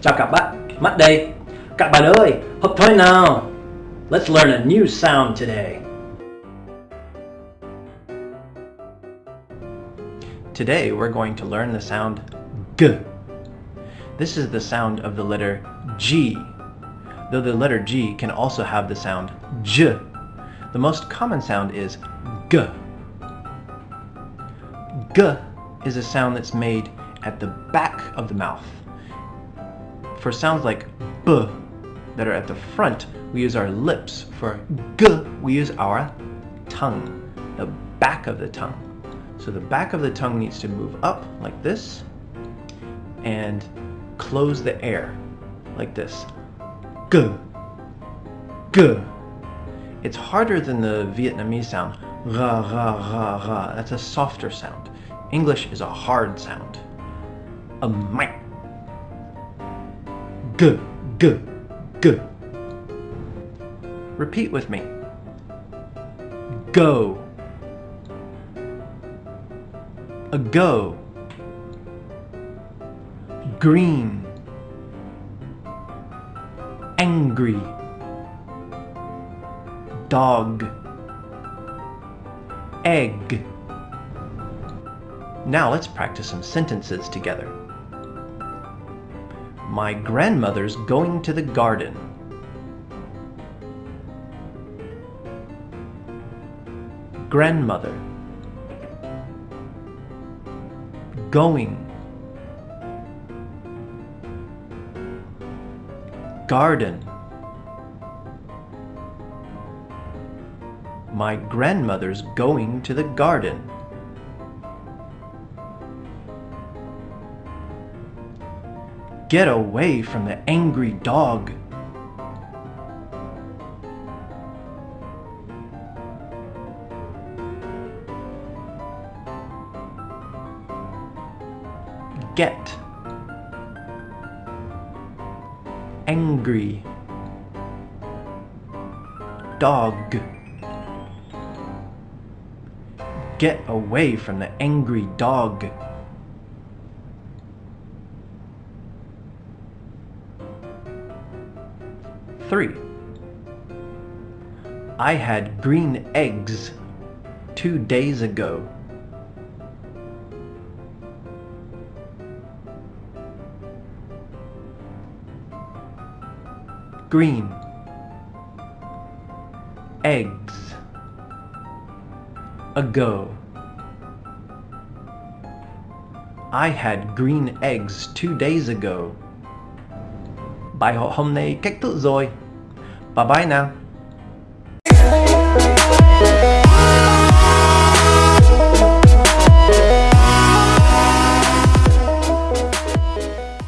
Chào các bạn, Mắt đây. Các bạn ơi, học thôi nào. Let's learn a new sound today. Today we're going to learn the sound G. This is the sound of the letter G, though the letter G can also have the sound J. The most common sound is G. G is a sound that's made at the back of the mouth. For sounds like B that are at the front, we use our lips. For G, we use our tongue, the back of the tongue. So the back of the tongue needs to move up like this and close the air like this. G. G. It's harder than the Vietnamese sound. Ra, ra, ra, ra. That's a softer sound. English is a hard sound. A mic. G, g, g. Repeat with me. Go. A go. Green. Angry. Dog. Egg. Now let's practice some sentences together. My grandmother's going to the garden. Grandmother Going Garden My grandmother's going to the garden. Get away from the angry dog. Get. Angry. Dog. Get away from the angry dog. 3. I had green eggs two days ago. Green eggs ago. I had green eggs two days ago. Bài họ hôm nay cách tự rồi. Bye bye nào.